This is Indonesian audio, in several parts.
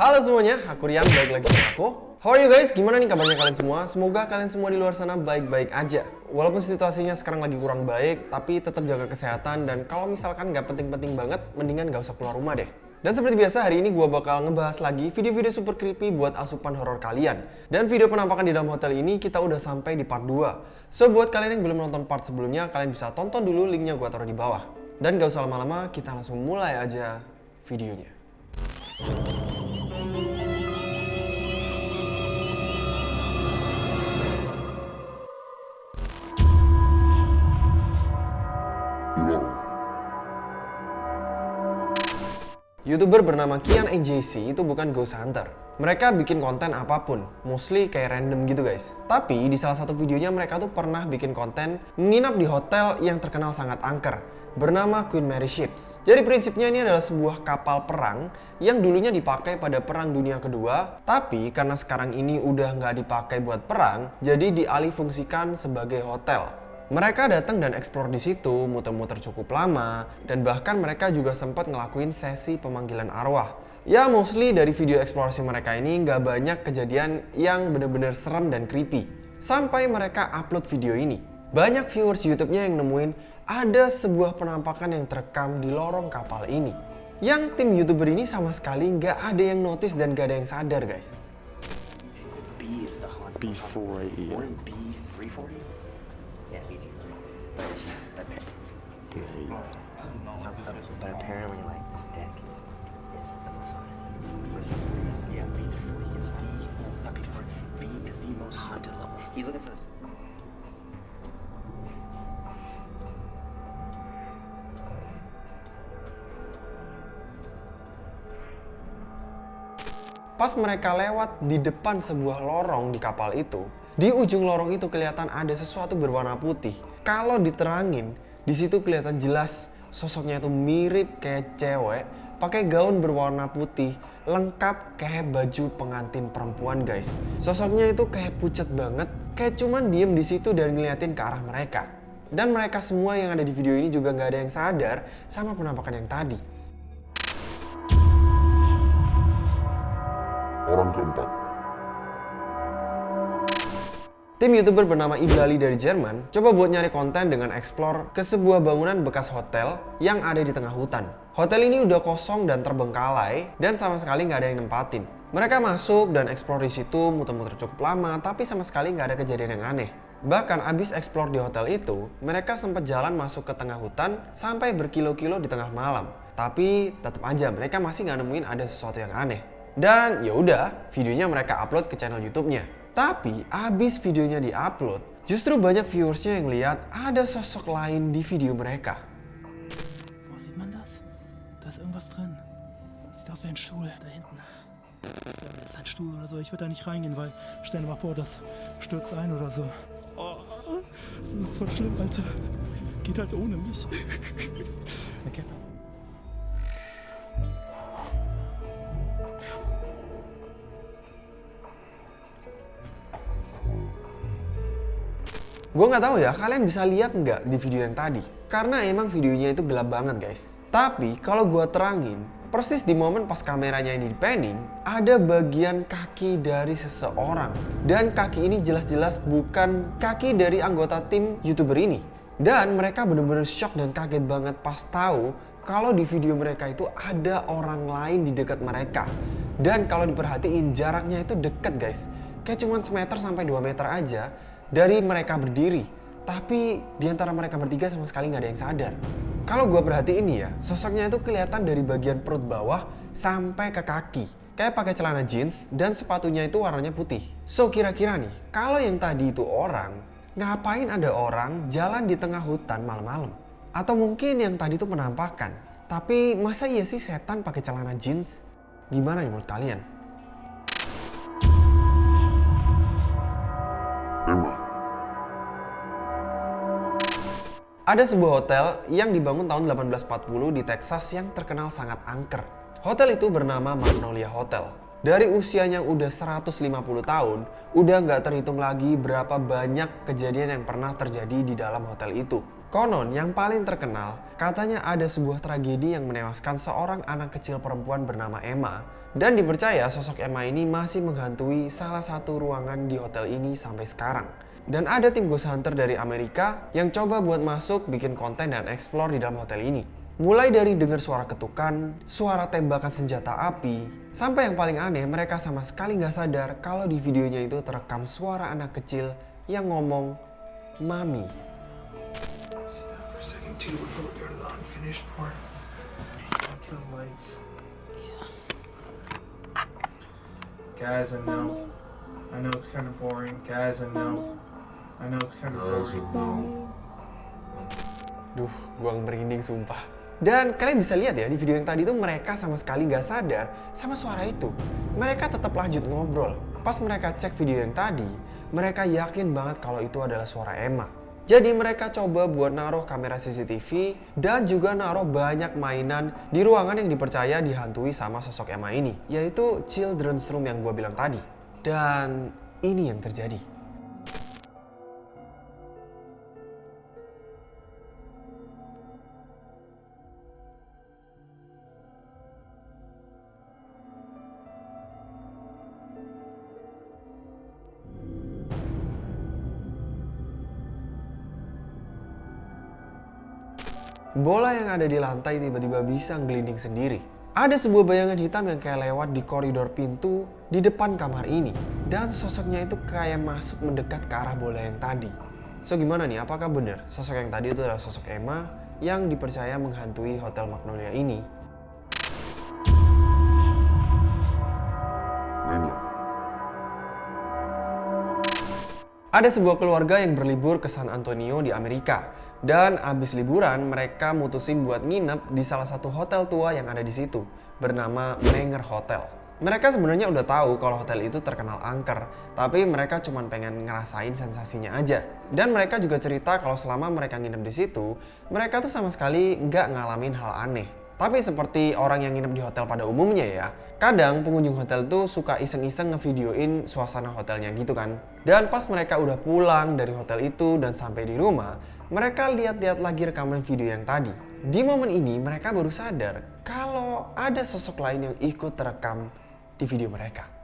Halo semuanya, aku Rian, balik lagi sama aku. How are you guys? Gimana nih kabarnya kalian semua? Semoga kalian semua di luar sana baik-baik aja. Walaupun situasinya sekarang lagi kurang baik, tapi tetap jaga kesehatan dan kalau misalkan nggak penting-penting banget, mendingan nggak usah keluar rumah deh. Dan seperti biasa, hari ini gue bakal ngebahas lagi video-video super creepy buat asupan horor kalian. Dan video penampakan di dalam hotel ini kita udah sampai di part 2. So, buat kalian yang belum nonton part sebelumnya, kalian bisa tonton dulu linknya gue taruh di bawah. Dan gak usah lama-lama, kita langsung mulai aja videonya. YouTuber bernama Kian NJC itu bukan ghost hunter. Mereka bikin konten apa pun, mostly kayak random gitu guys. Tapi di salah satu videonya mereka tuh pernah bikin konten menginap di hotel yang terkenal sangat angker bernama Queen Mary Ships. Jadi prinsipnya ini adalah sebuah kapal perang yang dulunya dipakai pada Perang Dunia Kedua, tapi karena sekarang ini udah nggak dipakai buat perang, jadi dialihfungsikan sebagai hotel. Mereka datang dan eksplor di situ, muter-muter cukup lama, dan bahkan mereka juga sempat ngelakuin sesi pemanggilan arwah. Ya mostly dari video eksplorasi mereka ini nggak banyak kejadian yang bener-bener serem dan creepy. Sampai mereka upload video ini. Banyak viewers YouTube-nya yang nemuin ada sebuah penampakan yang terekam di lorong kapal ini. Yang tim YouTuber ini sama sekali nggak ada yang notice dan nggak ada yang sadar guys. B is the haunt. B4 yeah. Pas mereka lewat di depan sebuah lorong di kapal itu, di ujung lorong itu kelihatan ada sesuatu berwarna putih. Kalau diterangin, di situ kelihatan jelas sosoknya itu mirip kayak cewek, pakai gaun berwarna putih, lengkap kayak baju pengantin perempuan guys. Sosoknya itu kayak pucat banget, kayak cuman diem di situ dan ngeliatin ke arah mereka. Dan mereka semua yang ada di video ini juga nggak ada yang sadar sama penampakan yang tadi. Orang keempat. Tim YouTuber bernama Iblali dari Jerman coba buat nyari konten dengan explore ke sebuah bangunan bekas hotel yang ada di tengah hutan. Hotel ini udah kosong dan terbengkalai dan sama sekali nggak ada yang nempatin. Mereka masuk dan explore di situ muter-muter cukup lama tapi sama sekali nggak ada kejadian yang aneh. Bahkan abis explore di hotel itu, mereka sempat jalan masuk ke tengah hutan sampai berkilo-kilo di tengah malam. Tapi tetap aja mereka masih nggak nemuin ada sesuatu yang aneh. Dan ya udah, videonya mereka upload ke channel YouTube-nya. Tapi abis videonya diupload, justru banyak viewersnya yang lihat ada sosok lain di video mereka. Boah, sieht man das? Da ist irgendwas drin. Sieht aus wie ein Stuhl da hinten. Das ist ein Stuhl oder so. Ich würde da nicht reingehen, weil stell dir mal vor, das stürzt ein oder so. Oh, das ist voll schlimm, Alter. Geht halt ohne mich. Okay. Gue nggak tahu ya, kalian bisa lihat nggak di video yang tadi? Karena emang videonya itu gelap banget guys. Tapi kalau gue terangin, persis di momen pas kameranya ini di panning, ada bagian kaki dari seseorang. Dan kaki ini jelas-jelas bukan kaki dari anggota tim YouTuber ini. Dan mereka bener-bener shock dan kaget banget pas tahu kalau di video mereka itu ada orang lain di dekat mereka. Dan kalau diperhatiin jaraknya itu deket guys. Kayak cuman semeter sampai 2 meter aja dari mereka berdiri. Tapi di antara mereka bertiga sama sekali nggak ada yang sadar. Kalau gue perhatiin ya, sosoknya itu kelihatan dari bagian perut bawah sampai ke kaki. Kayak pakai celana jeans dan sepatunya itu warnanya putih. So kira-kira nih, kalau yang tadi itu orang, ngapain ada orang jalan di tengah hutan malam-malam? Atau mungkin yang tadi itu penampakan. Tapi masa iya sih setan pakai celana jeans? Gimana nih menurut kalian? Ada sebuah hotel yang dibangun tahun 1840 di Texas yang terkenal sangat angker. Hotel itu bernama Magnolia Hotel. Dari usianya udah 150 tahun, udah nggak terhitung lagi berapa banyak kejadian yang pernah terjadi di dalam hotel itu. Konon yang paling terkenal, katanya ada sebuah tragedi yang menewaskan seorang anak kecil perempuan bernama Emma Dan dipercaya sosok Emma ini masih menghantui salah satu ruangan di hotel ini sampai sekarang. Dan ada tim ghost hunter dari Amerika yang coba buat masuk, bikin konten dan explore di dalam hotel ini. Mulai dari dengar suara ketukan, suara tembakan senjata api, sampai yang paling aneh mereka sama sekali nggak sadar kalau di videonya itu terekam suara anak kecil yang ngomong Mami. Guys, I know. I know it's kind of boring. Guys, I know. I know it's kind of boring. Duh, gua merinding sumpah. Dan kalian bisa lihat ya di video yang tadi tuh mereka sama sekali nggak sadar sama suara itu. Mereka tetap lanjut ngobrol. Pas mereka cek video yang tadi, mereka yakin banget kalau itu adalah suara Emma. Jadi mereka coba buat naruh kamera CCTV dan juga naruh banyak mainan di ruangan yang dipercaya dihantui sama sosok Emma ini, yaitu children's room yang gue bilang tadi. Dan ini yang terjadi. Bola yang ada di lantai tiba-tiba bisa ngelinding sendiri. Ada sebuah bayangan hitam yang kayak lewat di koridor pintu di depan kamar ini. Dan sosoknya itu kayak masuk mendekat ke arah bola yang tadi. So gimana nih, apakah benar sosok yang tadi itu adalah sosok Emma yang dipercaya menghantui Hotel Magnolia ini? Ada sebuah keluarga yang berlibur ke San Antonio di Amerika. Dan abis liburan, mereka mutusin buat nginep di salah satu hotel tua yang ada di situ, bernama Menger Hotel. Mereka sebenarnya udah tahu kalau hotel itu terkenal angker, tapi mereka cuma pengen ngerasain sensasinya aja. Dan mereka juga cerita kalau selama mereka nginep di situ, mereka tuh sama sekali nggak ngalamin hal aneh. Tapi seperti orang yang nginep di hotel pada umumnya ya, kadang pengunjung hotel tuh suka iseng-iseng ngevideoin suasana hotelnya gitu kan. Dan pas mereka udah pulang dari hotel itu dan sampai di rumah, mereka lihat-lihat lagi rekaman video yang tadi. Di momen ini mereka baru sadar kalau ada sosok lain yang ikut terekam di video mereka.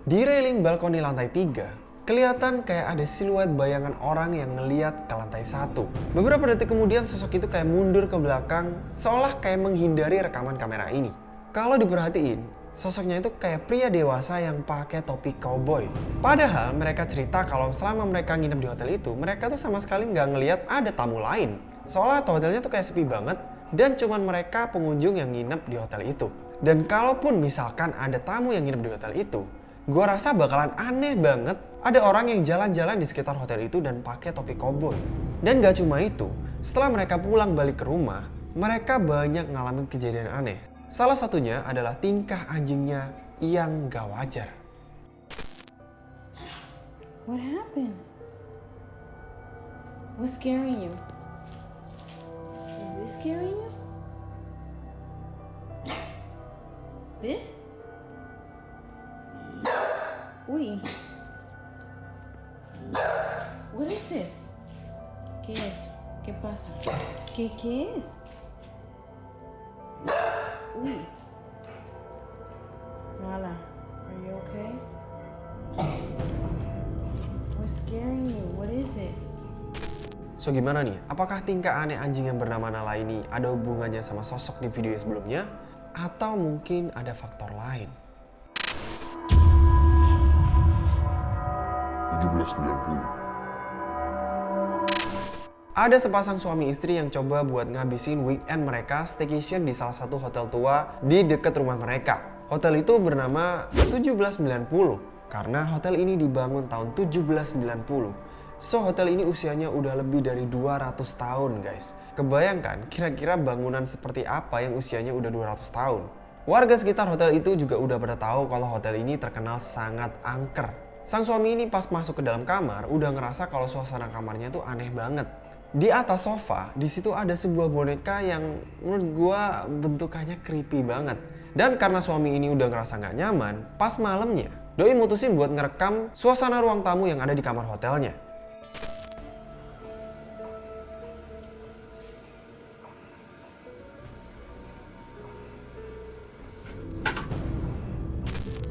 Di railing balkoni lantai 3, kelihatan kayak ada siluet bayangan orang yang ngeliat ke lantai satu. Beberapa detik kemudian sosok itu kayak mundur ke belakang, seolah kayak menghindari rekaman kamera ini. Kalau diperhatiin, sosoknya itu kayak pria dewasa yang pakai topi cowboy. Padahal mereka cerita kalau selama mereka nginep di hotel itu, mereka tuh sama sekali nggak ngeliat ada tamu lain. Soalnya hotelnya tuh kayak sepi banget, dan cuman mereka pengunjung yang nginep di hotel itu. Dan kalaupun misalkan ada tamu yang nginep di hotel itu, gue rasa bakalan aneh banget ada orang yang jalan-jalan di sekitar hotel itu dan pakai topi koboi. Dan gak cuma itu, setelah mereka pulang balik ke rumah, mereka banyak ngalamin kejadian aneh. Salah satunya adalah tingkah anjingnya yang gak wajar. What happened? What's scaring you? Is this scaring you? This? Uy. What is it? ¿Qué es? ¿Qué pasa? ¿Qué, qué es? Uy. Mala, are you okay? What's scaring you? What is it? So gimana nih? Apakah tingkah aneh anjing yang bernama Nala ini ada hubungannya sama sosok di video sebelumnya? Atau mungkin ada faktor lain? 1790. Ada sepasang suami istri yang coba buat ngabisin weekend mereka staycation di salah satu hotel tua di dekat rumah mereka. Hotel itu bernama 1790 karena hotel ini dibangun tahun 1790. So hotel ini usianya udah lebih dari 200 tahun guys. Kebayangkan kira-kira bangunan seperti apa yang usianya udah 200 tahun. Warga sekitar hotel itu juga udah pada tahu kalau hotel ini terkenal sangat angker. Sang suami ini pas masuk ke dalam kamar udah ngerasa kalau suasana kamarnya tuh aneh banget. Di atas sofa, di situ ada sebuah boneka yang menurut gua bentukannya creepy banget. Dan karena suami ini udah ngerasa nggak nyaman, pas malamnya, Doi mutusin buat ngerekam suasana ruang tamu yang ada di kamar hotelnya.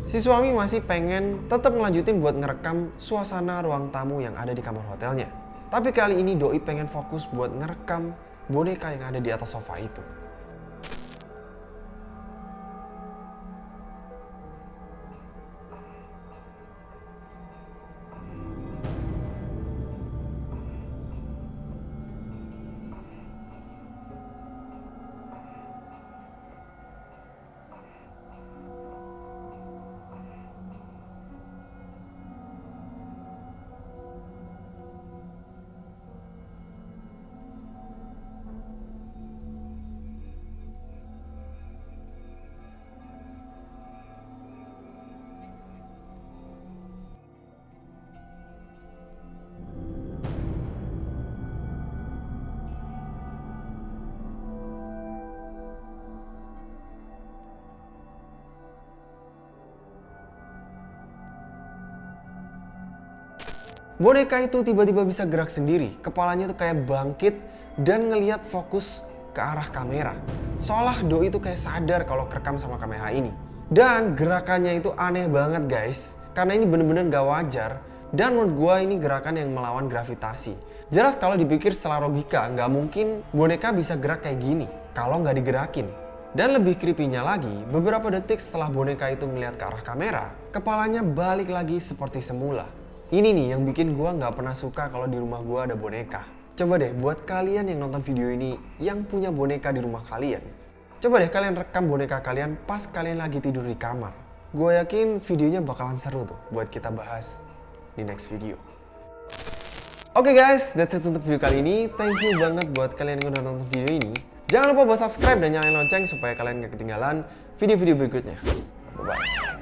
Si suami masih pengen tetap ngelanjutin buat ngerekam suasana ruang tamu yang ada di kamar hotelnya. Tapi kali ini Doi pengen fokus buat ngerekam boneka yang ada di atas sofa itu. Boneka itu tiba-tiba bisa gerak sendiri, kepalanya tuh kayak bangkit dan ngeliat fokus ke arah kamera. Seolah Doi itu kayak sadar kalau kerekam sama kamera ini. Dan gerakannya itu aneh banget guys, karena ini bener-bener gak wajar dan menurut gua ini gerakan yang melawan gravitasi. Jelas kalau dipikir secara logika, nggak mungkin boneka bisa gerak kayak gini kalau nggak digerakin. Dan lebih creepy-nya lagi, beberapa detik setelah boneka itu melihat ke arah kamera, kepalanya balik lagi seperti semula. Ini nih yang bikin gua nggak pernah suka kalau di rumah gua ada boneka. Coba deh buat kalian yang nonton video ini yang punya boneka di rumah kalian. Coba deh kalian rekam boneka kalian pas kalian lagi tidur di kamar. Gue yakin videonya bakalan seru tuh buat kita bahas di next video. Oke guys, that's it untuk video kali ini. Thank you banget buat kalian yang udah nonton video ini. Jangan lupa buat subscribe dan nyalain lonceng supaya kalian gak ketinggalan video-video berikutnya. Bye-bye.